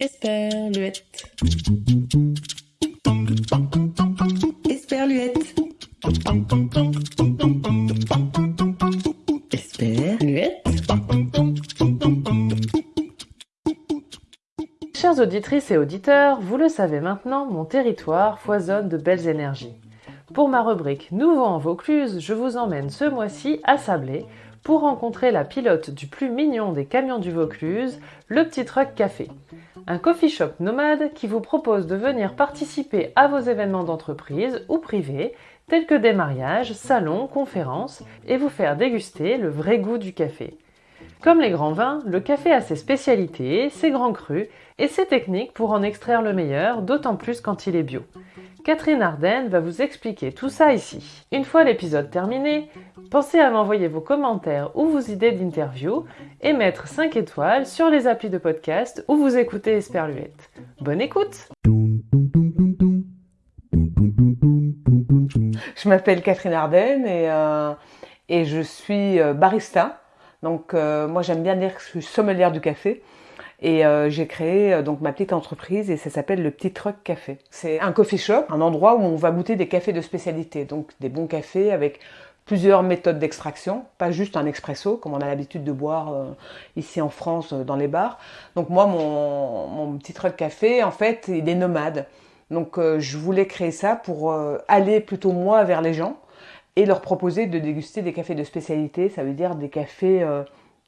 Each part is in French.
Esperluette. Esperluette. Esperluette. Chères auditrices et auditeurs, vous le savez maintenant, mon territoire foisonne de belles énergies. Pour ma rubrique Nouveau en Vaucluse, je vous emmène ce mois-ci à Sablé pour rencontrer la pilote du plus mignon des camions du Vaucluse, le Petit Truck Café. Un coffee shop nomade qui vous propose de venir participer à vos événements d'entreprise ou privés, tels que des mariages, salons, conférences, et vous faire déguster le vrai goût du café. Comme les grands vins, le café a ses spécialités, ses grands crus et ses techniques pour en extraire le meilleur, d'autant plus quand il est bio. Catherine Ardenne va vous expliquer tout ça ici. Une fois l'épisode terminé, pensez à m'envoyer vos commentaires ou vos idées d'interview et mettre 5 étoiles sur les applis de podcast où vous écoutez Esperluette. Bonne écoute Je m'appelle Catherine Ardenne et, euh, et je suis euh, barista. Donc euh, moi j'aime bien dire que je suis sommelière du café. Et j'ai créé donc ma petite entreprise et ça s'appelle le Petit Truck Café. C'est un coffee shop, un endroit où on va goûter des cafés de spécialité, donc des bons cafés avec plusieurs méthodes d'extraction, pas juste un expresso comme on a l'habitude de boire euh, ici en France dans les bars. Donc moi mon, petit truck café en fait il est nomade. Donc je voulais créer ça pour aller plutôt moi vers les gens et leur proposer de déguster des cafés de spécialité, ça veut dire des cafés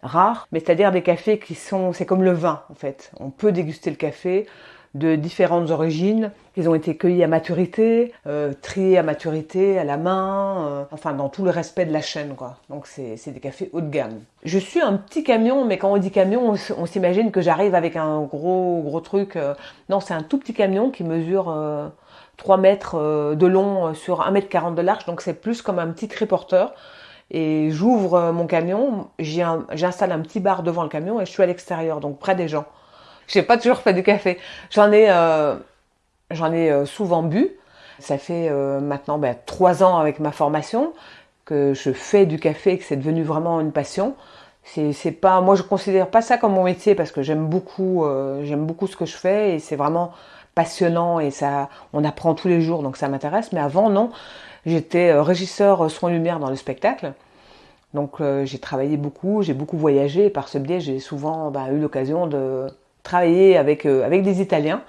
rares, mais c'est-à-dire des cafés qui sont, c'est comme le vin en fait. On peut déguster le café de différentes origines. Ils ont été cueillis à maturité, euh, triés à maturité, à la main, euh, enfin dans tout le respect de la chaîne quoi. Donc c'est, des cafés haut de gamme. Je suis un petit camion, mais quand on dit camion, on, s'imagine que j'arrive avec un gros gros truc. Euh. non, c'est un tout petit camion qui mesure 3 mètres de long sur 1 mètre 40 de large, donc c'est plus comme un petit triporteur et j'ouvre mon camion, j'installe un petit bar devant le camion et je suis à l'extérieur, donc près des gens. Je n'ai pas toujours fait du café. J'en ai, euh, ai euh, souvent bu. Ça fait maintenant ben, trois ans avec ma formation que je fais du café et que c'est devenu vraiment une passion. C'est pas, moi je considère pas ça comme mon métier parce que j'aime beaucoup, j'aime beaucoup ce que je fais et c'est vraiment passionnant et ça, on apprend tous les jours donc ça m'intéresse. Mais avant non, J'étais euh, régisseur euh, soins lumière dans le spectacle. Donc euh, j'ai travaillé beaucoup, j'ai beaucoup voyagé et par ce biais j'ai souvent bah, eu l'occasion de travailler avec, avec des Italiens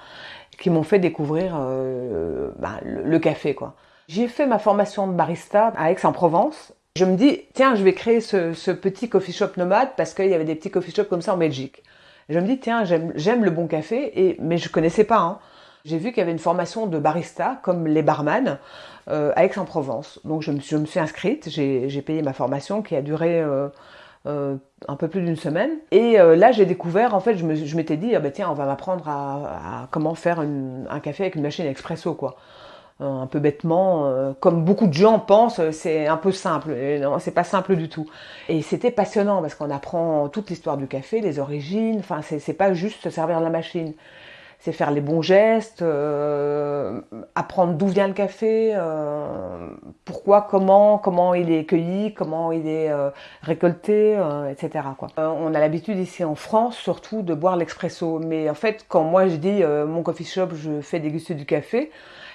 qui m'ont fait découvrir bah, le, café. quoi. J'ai fait ma formation de barista à Aix-en-Provence. Je me dis, tiens, je vais créer ce, petit coffee shop nomade parce qu'il y avait des petits coffee shops comme ça en Belgique. je me dis, tiens, j'aime le bon café, et, mais je connaissais pas. Hein. J'ai vu qu'il y avait une formation de barista, comme les barman, euh, à Aix-en-Provence. Donc je me, je me suis inscrite, j'ai payé ma formation qui a duré euh, euh, un peu plus d'une semaine. Et là, j'ai découvert, en fait, je m'étais dit, ah ben tiens, on va m'apprendre à, comment faire un café avec une machine expresso, quoi. un peu bêtement, comme beaucoup de gens pensent, c'est un peu simple. non, c'est pas simple du tout. Et c'était passionnant parce qu'on apprend toute l'histoire du café, les origines. Enfin, c'est pas juste se servir de la machine c'est faire les bons gestes, euh, apprendre d'où vient le café, euh, pourquoi, comment, comment il est cueilli, comment il est euh, récolté, etc. Quoi. on a l'habitude ici en France surtout de boire l'expresso, mais en fait quand moi je dis mon coffee shop, je fais déguster du café,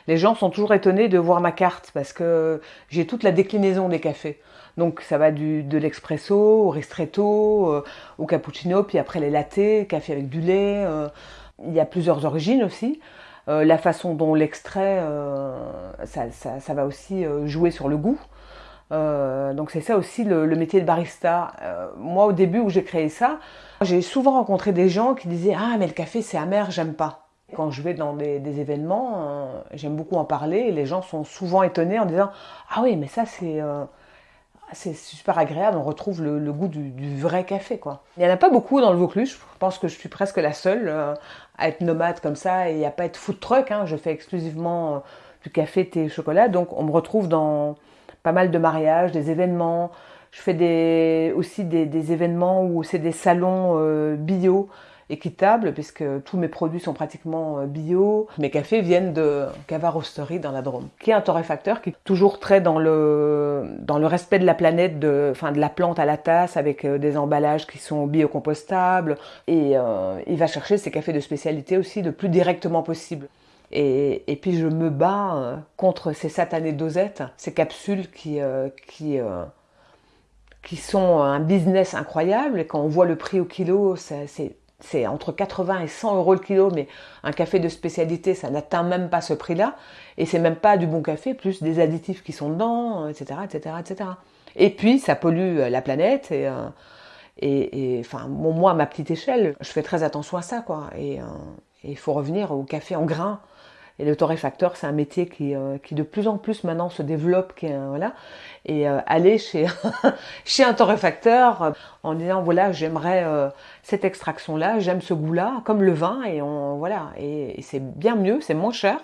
les gens sont toujours étonnés de voir ma carte parce que j'ai toute la déclinaison des cafés. Donc ça va du, de l'expresso au ristretto, au cappuccino, puis après les lattés, café avec du lait il y a plusieurs origines aussi. Euh, la façon dont l'extrait, euh, ça, va aussi euh, jouer sur le goût. donc c'est ça aussi le, métier de barista. moi au début où j'ai créé ça, j'ai souvent rencontré des gens qui disaient ah mais le café c'est amer, j'aime pas. Quand je vais dans des, des événements, j'aime beaucoup en parler et les gens sont souvent étonnés en disant ah oui mais ça c'est c'est super agréable, on retrouve le, goût du, vrai café. quoi. Il n'y en a pas beaucoup dans le Vaucluse, je pense que je suis presque la seule euh, à être nomade comme ça et à pas être food truck. Hein. Je fais exclusivement euh, du café, thé chocolat, donc on me retrouve dans pas mal de mariages, des événements. Je fais des, aussi des, événements où c'est des salons euh, bio équitable puisque tous mes produits sont pratiquement bio. Mes cafés viennent de Cava Roastery dans la Drôme, qui est un torréfacteur qui est toujours très dans le, dans le respect de la planète, de, enfin, de la plante à la tasse avec des emballages qui sont biocompostables. Et il va chercher ses cafés de spécialité aussi le plus directement possible. Et, puis je me bats euh, contre ces satanées dosettes, ces capsules qui, euh, qui, euh, qui sont un business incroyable. Et quand on voit le prix au kilo, c'est entre 80 et 100 euros le kilo, mais un café de spécialité, ça n'atteint même pas ce prix-là. Et c'est même pas du bon café, plus des additifs qui sont dedans, etc., etc., etc. Et puis ça pollue la planète. Et, et, et enfin, moi, à ma petite échelle, je fais très attention à ça, quoi. Et il faut revenir au café en grains et le torréfacteur, c'est un métier qui, euh, qui, de plus en plus maintenant se développe. Qui, voilà. Et euh, aller chez, chez un torréfacteur euh, en disant voilà, j'aimerais cette extraction-là, j'aime ce goût-là, comme le vin, et on, voilà. Et, c'est bien mieux, c'est moins cher.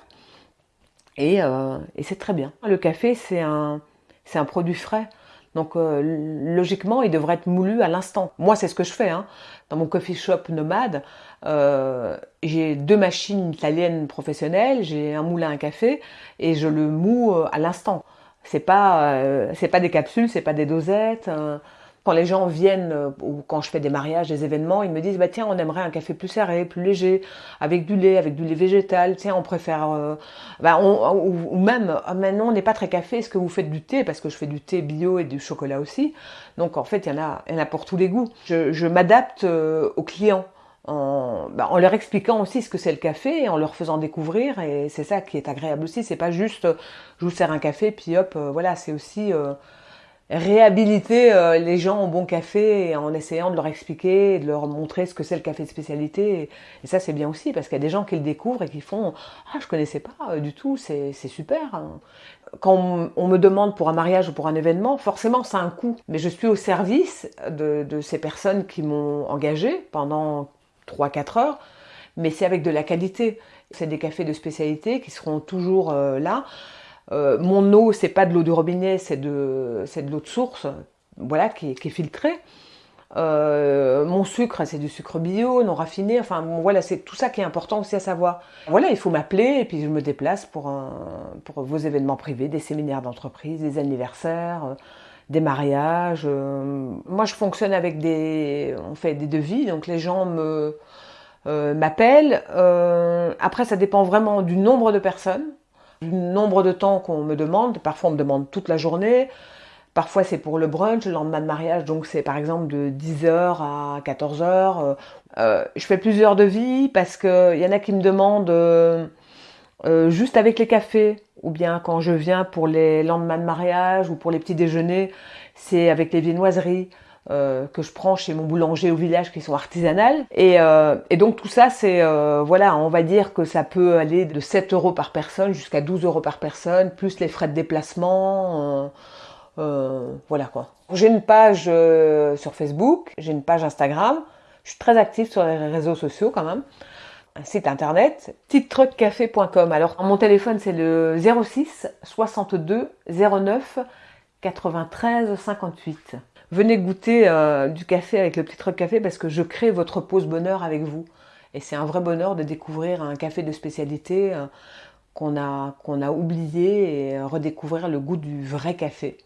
Et, et c'est très bien. Le café, c'est un, c'est un produit frais. Donc logiquement, il devrait être moulu à l'instant. Moi, c'est ce que je fais. Hein. Dans mon coffee shop nomade, euh, j'ai deux machines italiennes professionnelles, j'ai un moulin à café et je le moue euh, à l'instant. C'est pas euh, c'est pas des capsules, c'est pas des dosettes. Quand les gens viennent ou quand je fais des mariages, des événements, ils me disent bah tiens on aimerait un café plus serré, plus léger, avec du lait, avec du lait végétal. Tiens on préfère bah, ou, même ah, maintenant on n'est pas très café. Est-ce que vous faites du thé? Parce que je fais du thé bio et du chocolat aussi. Donc en fait il y en a il y en a pour tous les goûts. Je, je m'adapte aux clients en, bah, en, leur expliquant aussi ce que c'est le café et en leur faisant découvrir. Et c'est ça qui est agréable aussi. C'est pas juste je vous sers un café puis hop, euh, voilà. C'est aussi euh, réhabiliter euh, les gens au bon café en essayant de leur expliquer, de leur montrer ce que c'est le café de spécialité. Et, ça c'est bien aussi parce qu'il y a des gens qui le découvrent et qui font ah je connaissais pas du tout, c'est super. Hein. Quand on, me demande pour un mariage ou pour un événement, forcément ça a un coût. Mais je suis au service de, de ces personnes qui m'ont engagé pendant 3-4 heures, mais c'est avec de la qualité. C'est des cafés de spécialité qui seront toujours euh, là. Euh, mon eau, c'est pas de l'eau de robinet, c'est de, de l'eau de source, voilà, qui, est filtrée. Euh, mon sucre, c'est du sucre bio, non raffiné. Enfin, voilà, c'est tout ça qui est important aussi à savoir. Voilà, il faut m'appeler et puis je me déplace pour, pour vos événements privés, des séminaires d'entreprise, des anniversaires des mariages. Euh, moi, je fonctionne avec des, on fait des devis, donc les gens me euh, m'appellent. Euh, après, ça dépend vraiment du nombre de personnes, du nombre de temps qu'on me demande. Parfois, on me demande toute la journée. Parfois, c'est pour le brunch, le lendemain de mariage, donc c'est par exemple de 10h à 14h. je fais plusieurs devis parce qu'il y en a qui me demandent juste avec les cafés ou bien quand je viens pour les lendemains de mariage ou pour les petits déjeuners, c'est avec les viennoiseries euh, que je prends chez mon boulanger au village qui sont artisanales. Et, euh, donc tout ça, c'est euh, voilà, on va dire que ça peut aller de 7 euros par personne jusqu'à 12 euros par personne, plus les frais de déplacement. voilà quoi. J'ai une page sur Facebook, j'ai une page Instagram. Je suis très active sur les réseaux sociaux quand même un site internet, titetruckcafé.com. Alors mon téléphone c'est le 06 62 09 93 58. Venez goûter euh, du café avec le petit truc café parce que je crée votre pause bonheur avec vous. Et c'est un vrai bonheur de découvrir un café de spécialité euh, qu'on a, qu'on a oublié et redécouvrir le goût du vrai café.